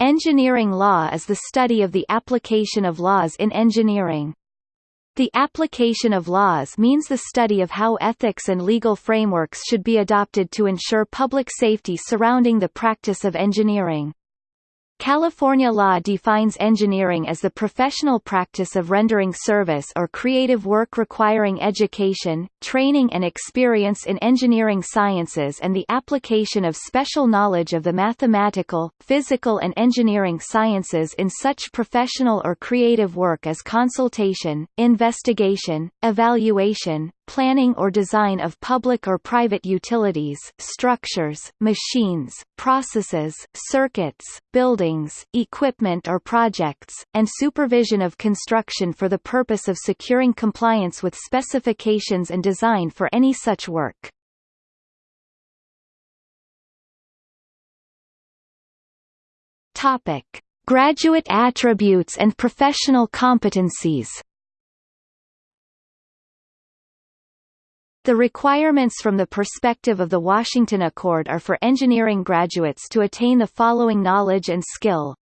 Engineering law is the study of the application of laws in engineering. The application of laws means the study of how ethics and legal frameworks should be adopted to ensure public safety surrounding the practice of engineering. California law defines engineering as the professional practice of rendering service or creative work requiring education, training and experience in engineering sciences and the application of special knowledge of the mathematical, physical and engineering sciences in such professional or creative work as consultation, investigation, evaluation, planning or design of public or private utilities, structures, machines, processes, circuits, buildings, equipment or projects, and supervision of construction for the purpose of securing compliance with specifications and design for any such work. Topic: Graduate attributes and professional competencies. The requirements from the perspective of the Washington Accord are for engineering graduates to attain the following knowledge and skill.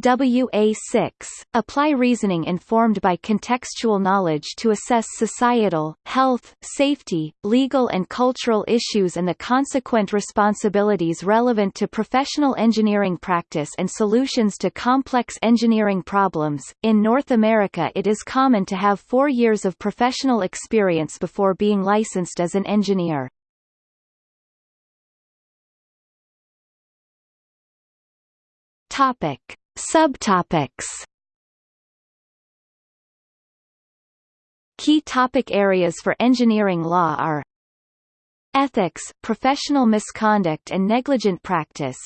WA6, apply reasoning informed by contextual knowledge to assess societal, health, safety, legal and cultural issues and the consequent responsibilities relevant to professional engineering practice and solutions to complex engineering problems. In North America it is common to have four years of professional experience before being licensed as an engineer. Topic. Subtopics. Key topic areas for engineering law are Ethics, professional misconduct and negligent practice.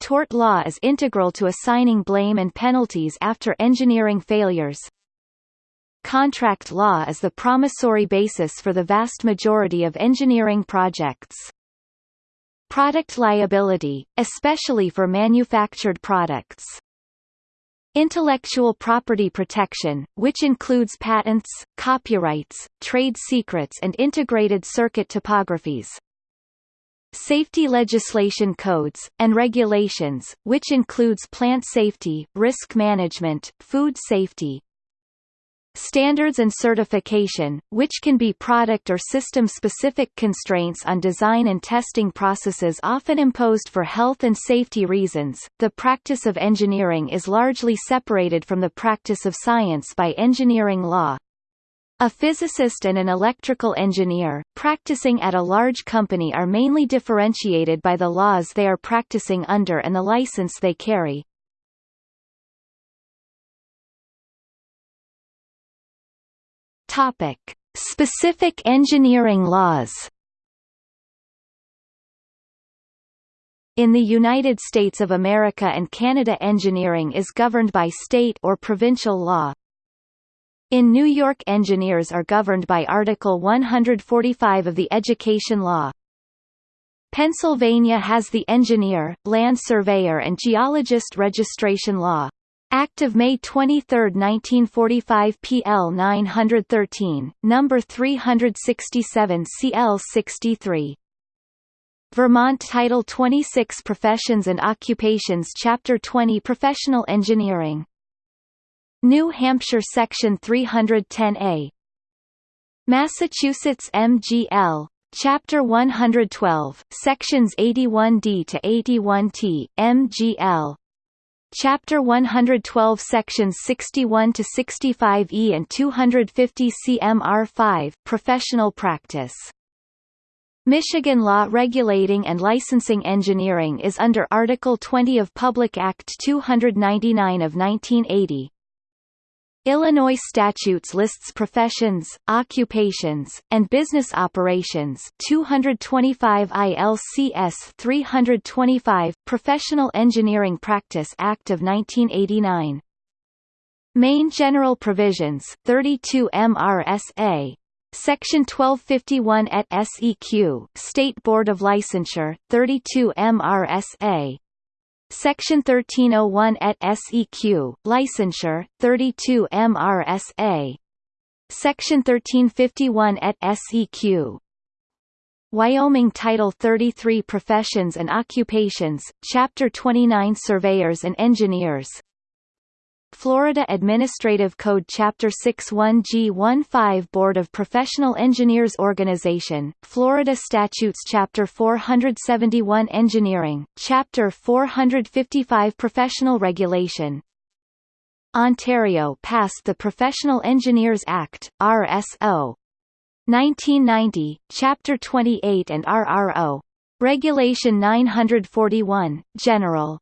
Tort law is integral to assigning blame and penalties after engineering failures. Contract law is the promissory basis for the vast majority of engineering projects Product liability, especially for manufactured products. Intellectual property protection, which includes patents, copyrights, trade secrets and integrated circuit topographies. Safety legislation codes, and regulations, which includes plant safety, risk management, food safety, Standards and certification, which can be product or system-specific constraints on design and testing processes often imposed for health and safety reasons. The practice of engineering is largely separated from the practice of science by engineering law. A physicist and an electrical engineer, practicing at a large company are mainly differentiated by the laws they are practicing under and the license they carry. Topic: Specific engineering laws. In the United States of America and Canada engineering is governed by state or provincial law. In New York engineers are governed by Article 145 of the Education Law. Pennsylvania has the engineer, land surveyor and geologist registration law. Act of May 23, 1945 PL 913, number 367 CL 63. Vermont Title 26 Professions and Occupations Chapter 20 Professional Engineering. New Hampshire Section 310A. Massachusetts MGL, Chapter 112, Sections 81D to 81T, MGL, Chapter 112 Sections 61 to 65E and 250 CMR5 Professional Practice Michigan law regulating and licensing engineering is under Article 20 of Public Act 299 of 1980. Illinois statutes lists professions, occupations, and business operations 225 ILCS 325 Professional Engineering Practice Act of 1989. Maine General Provisions 32 MRSA Section 1251 et SEQ State Board of Licensure 32 MRSA Section 1301 et SEQ, Licensure, 32 MRSA. Section 1351 et SEQ. Wyoming Title 33 Professions and Occupations, Chapter 29 Surveyors and Engineers Florida Administrative Code Chapter 61G15 Board of Professional Engineers Organization, Florida Statutes Chapter 471 Engineering, Chapter 455 Professional Regulation Ontario passed the Professional Engineers Act, RSO. 1990, Chapter 28 and RRO. Regulation 941, General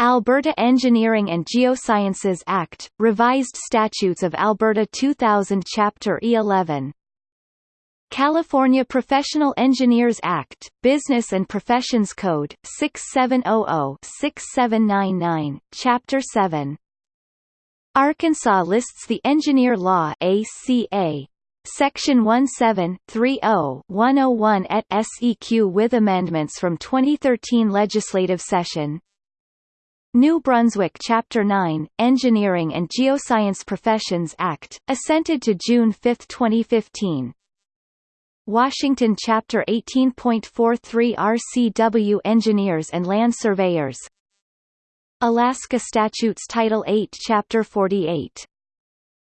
Alberta Engineering and Geosciences Act, Revised Statutes of Alberta 2000 Chapter E11 California Professional Engineers Act, Business and Professions Code, 6700-6799, Chapter 7 Arkansas lists the Engineer Law ACA. Section 17.30.101 et SEQ with amendments from 2013 legislative session New Brunswick Chapter 9, Engineering and Geoscience Professions Act, assented to June 5, 2015. Washington Chapter 18.43 RCW Engineers and Land Surveyors Alaska Statutes Title 8 Chapter 48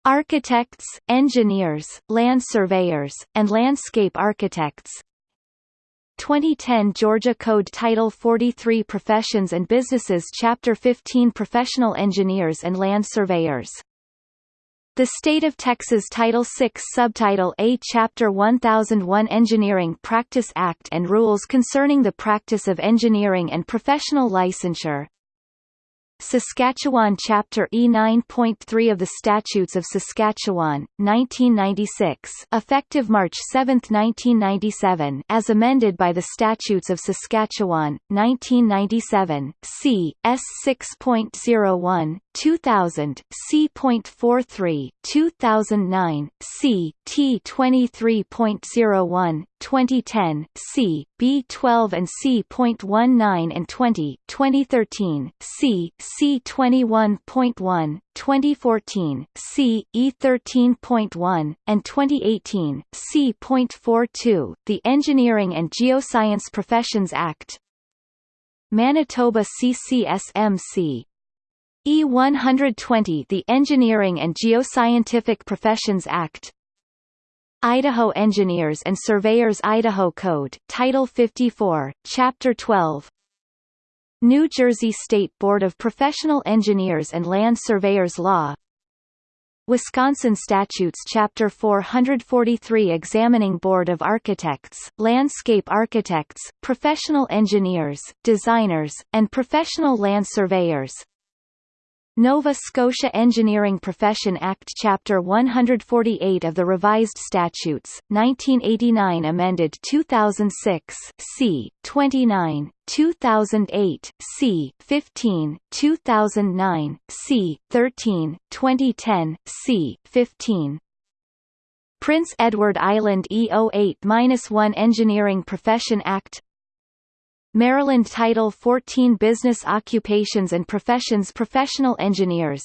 Architects, Engineers, Land Surveyors, and Landscape Architects 2010 Georgia Code Title 43 Professions and Businesses Chapter 15 Professional Engineers and Land Surveyors. The State of Texas Title VI Subtitle A Chapter 1001 Engineering Practice Act and Rules Concerning the Practice of Engineering and Professional Licensure Saskatchewan Chapter E 9.3 of the Statutes of Saskatchewan, 1996 effective March 7, 1997 as amended by the Statutes of Saskatchewan, 1997, c. S 6.01, 2000, C.43, 2009, C. T 23.01, 2010, C. B12 and C.19 and 20, 2013, C. C21.1, 2014, C. E13.1, and 2018, C.42, the Engineering and Geoscience Professions Act, Manitoba CCSMC E120 the Engineering and Geoscientific Professions Act Idaho Engineers and Surveyors Idaho Code, Title 54, Chapter 12 New Jersey State Board of Professional Engineers and Land Surveyors Law. Wisconsin Statutes Chapter 443 Examining Board of Architects, Landscape Architects, Professional Engineers, Designers, and Professional Land Surveyors Nova Scotia Engineering Profession Act Chapter 148 of the Revised Statutes, 1989 amended 2006 c. 29, 2008 c. 15, 2009 c. 13, 2010 c. 15 Prince Edward Island E08-1 Engineering Profession Act Maryland Title 14 Business Occupations and Professions Professional Engineers.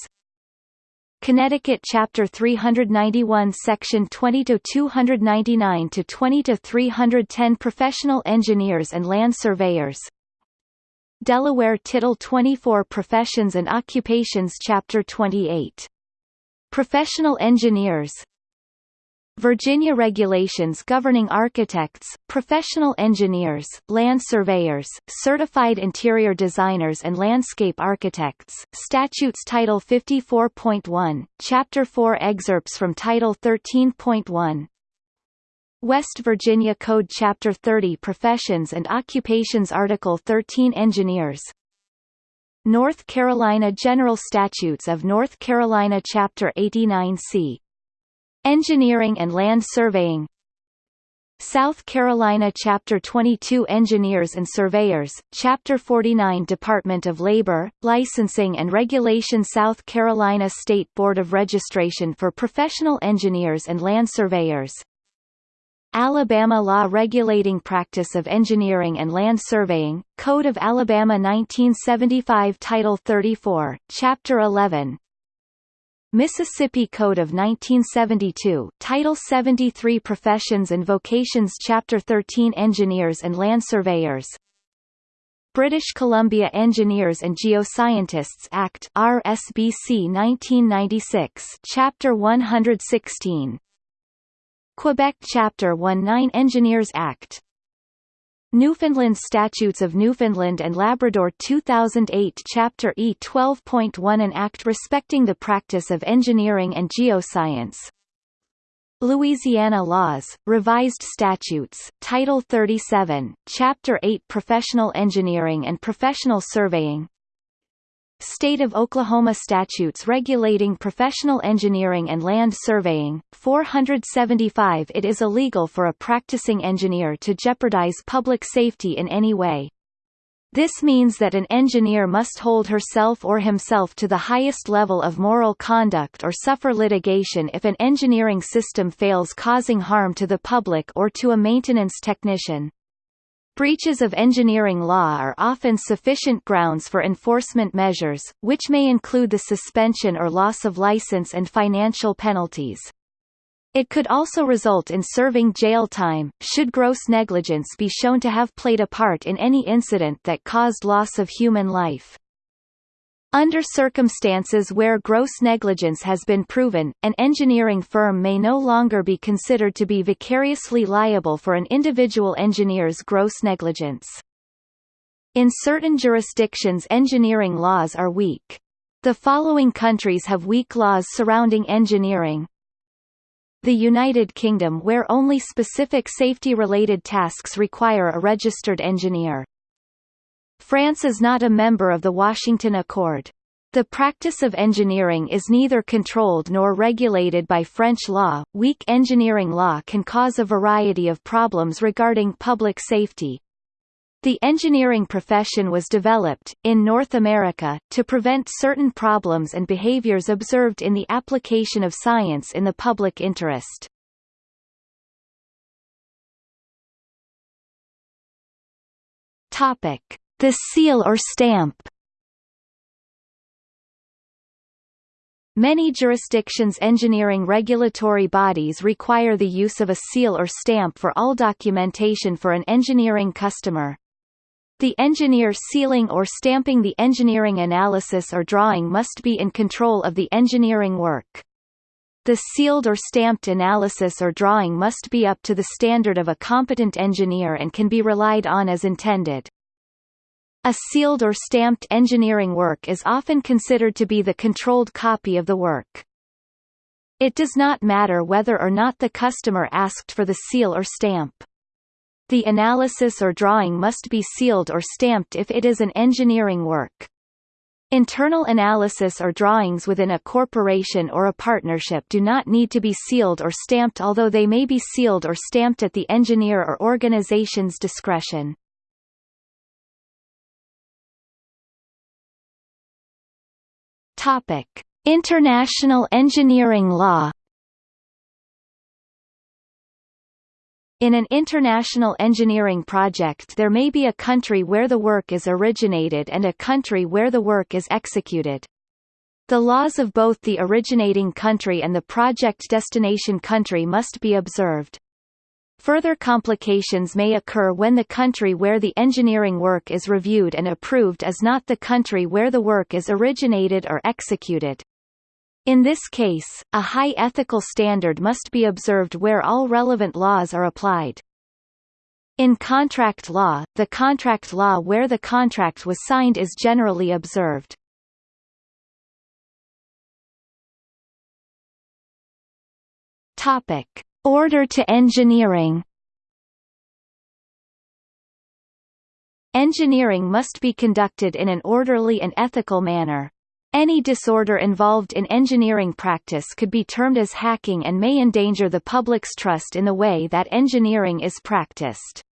Connecticut Chapter 391 Section 20 to 299 to 20 to 310 Professional Engineers and Land Surveyors. Delaware Title 24 Professions and Occupations Chapter 28 Professional Engineers Virginia regulations governing architects, professional engineers, land surveyors, certified interior designers and landscape architects, statutes Title 54.1, Chapter 4 excerpts from Title 13.1, West Virginia Code Chapter 30 Professions and Occupations Article 13 Engineers. North Carolina General Statutes of North Carolina Chapter 89C Engineering and Land Surveying. South Carolina Chapter 22 Engineers and Surveyors, Chapter 49 Department of Labor, Licensing and Regulation South Carolina State Board of Registration for Professional Engineers and Land Surveyors. Alabama Law Regulating Practice of Engineering and Land Surveying, Code of Alabama 1975 Title 34, Chapter 11 Mississippi Code of 1972 Title 73 Professions and Vocations Chapter 13 Engineers and Land Surveyors. British Columbia Engineers and Geoscientists Act RSBC 1996 Chapter 116 Quebec Chapter 19 Engineers Act Newfoundland Statutes of Newfoundland and Labrador 2008 Chapter E 12.1 An Act respecting the practice of engineering and geoscience. Louisiana Laws, Revised Statutes, Title 37, Chapter 8 Professional Engineering and Professional Surveying State of Oklahoma statutes regulating professional engineering and land surveying, 475 It is illegal for a practicing engineer to jeopardize public safety in any way. This means that an engineer must hold herself or himself to the highest level of moral conduct or suffer litigation if an engineering system fails causing harm to the public or to a maintenance technician. Breaches of engineering law are often sufficient grounds for enforcement measures, which may include the suspension or loss of license and financial penalties. It could also result in serving jail time, should gross negligence be shown to have played a part in any incident that caused loss of human life. Under circumstances where gross negligence has been proven, an engineering firm may no longer be considered to be vicariously liable for an individual engineer's gross negligence. In certain jurisdictions engineering laws are weak. The following countries have weak laws surrounding engineering, the United Kingdom where only specific safety-related tasks require a registered engineer. France is not a member of the Washington Accord. The practice of engineering is neither controlled nor regulated by French law. Weak engineering law can cause a variety of problems regarding public safety. The engineering profession was developed, in North America, to prevent certain problems and behaviors observed in the application of science in the public interest. The seal or stamp Many jurisdictions engineering regulatory bodies require the use of a seal or stamp for all documentation for an engineering customer. The engineer sealing or stamping the engineering analysis or drawing must be in control of the engineering work. The sealed or stamped analysis or drawing must be up to the standard of a competent engineer and can be relied on as intended. A sealed or stamped engineering work is often considered to be the controlled copy of the work. It does not matter whether or not the customer asked for the seal or stamp. The analysis or drawing must be sealed or stamped if it is an engineering work. Internal analysis or drawings within a corporation or a partnership do not need to be sealed or stamped although they may be sealed or stamped at the engineer or organization's discretion. Topic: International engineering law In an international engineering project there may be a country where the work is originated and a country where the work is executed. The laws of both the originating country and the project destination country must be observed. Further complications may occur when the country where the engineering work is reviewed and approved is not the country where the work is originated or executed. In this case, a high ethical standard must be observed where all relevant laws are applied. In contract law, the contract law where the contract was signed is generally observed. Topic: Order to engineering. Engineering must be conducted in an orderly and ethical manner. Any disorder involved in engineering practice could be termed as hacking and may endanger the public's trust in the way that engineering is practiced.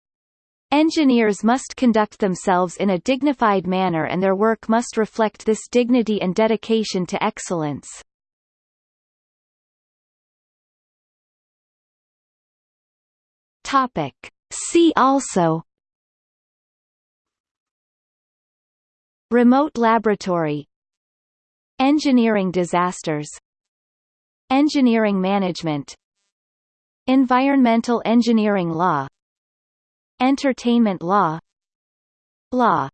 Engineers must conduct themselves in a dignified manner and their work must reflect this dignity and dedication to excellence. Topic. See also. Remote laboratory. Engineering disasters. Engineering management. Environmental engineering law. Entertainment law. Law